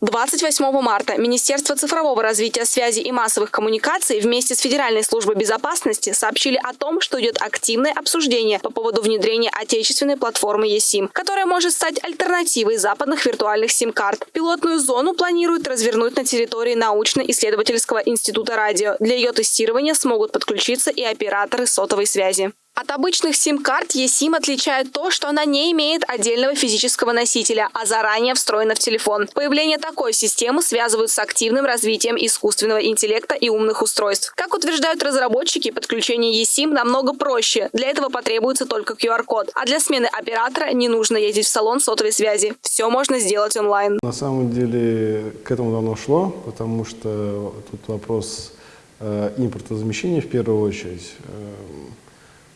28 марта Министерство цифрового развития связи и массовых коммуникаций вместе с Федеральной службой безопасности сообщили о том, что идет активное обсуждение по поводу внедрения отечественной платформы eSIM, которая может стать альтернативой западных виртуальных сим-карт. Пилотную зону планируют развернуть на территории научно-исследовательского института радио. Для ее тестирования смогут подключиться и операторы сотовой связи. От обычных сим-карт eSIM отличает то, что она не имеет отдельного физического носителя, а заранее встроена в телефон. Появление такой системы связывают с активным развитием искусственного интеллекта и умных устройств. Как утверждают разработчики, подключение eSIM намного проще. Для этого потребуется только QR-код. А для смены оператора не нужно ездить в салон сотовой связи. Все можно сделать онлайн. На самом деле к этому давно шло, потому что тут вопрос э, импортозамещения в первую очередь. Э,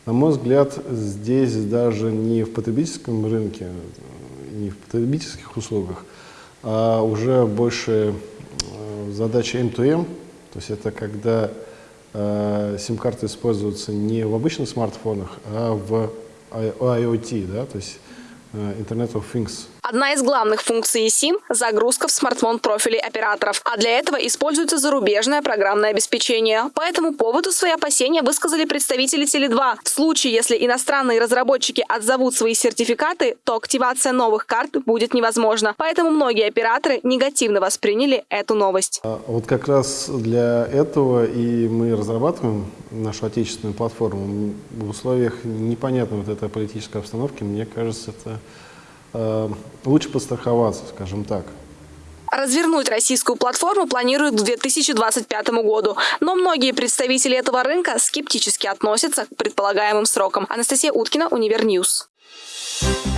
на мой взгляд, здесь даже не в потребительском рынке, не в потребительских услугах, а уже больше э, задача M2M, то есть это когда э, сим-карты используются не в обычных смартфонах, а в IoT, да, то есть э, Internet of Things. Одна из главных функций eSIM – загрузка в смартфон профилей операторов, а для этого используется зарубежное программное обеспечение. По этому поводу свои опасения высказали представители Теле2. В случае, если иностранные разработчики отзовут свои сертификаты, то активация новых карт будет невозможна. Поэтому многие операторы негативно восприняли эту новость. А вот как раз для этого и мы разрабатываем нашу отечественную платформу. В условиях непонятной вот этой политической обстановки, мне кажется, это лучше подстраховаться, скажем так. Развернуть российскую платформу планируют к 2025 году, но многие представители этого рынка скептически относятся к предполагаемым срокам. Анастасия Уткина, Univer News. Thank